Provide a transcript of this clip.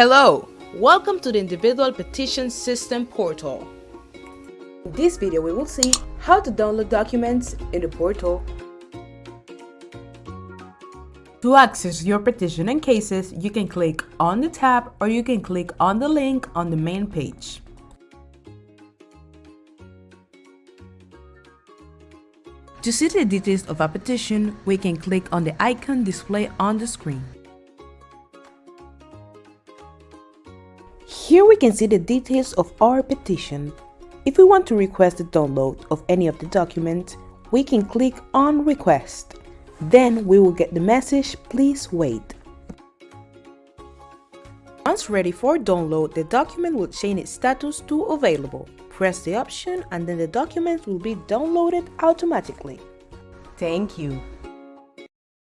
Hello, welcome to the Individual Petition System portal. In this video, we will see how to download documents in the portal. To access your petition and cases, you can click on the tab or you can click on the link on the main page. To see the details of a petition, we can click on the icon displayed on the screen. Here we can see the details of our petition. If we want to request the download of any of the documents, we can click on request. Then we will get the message, please wait. Once ready for download, the document will change its status to available. Press the option and then the document will be downloaded automatically. Thank you.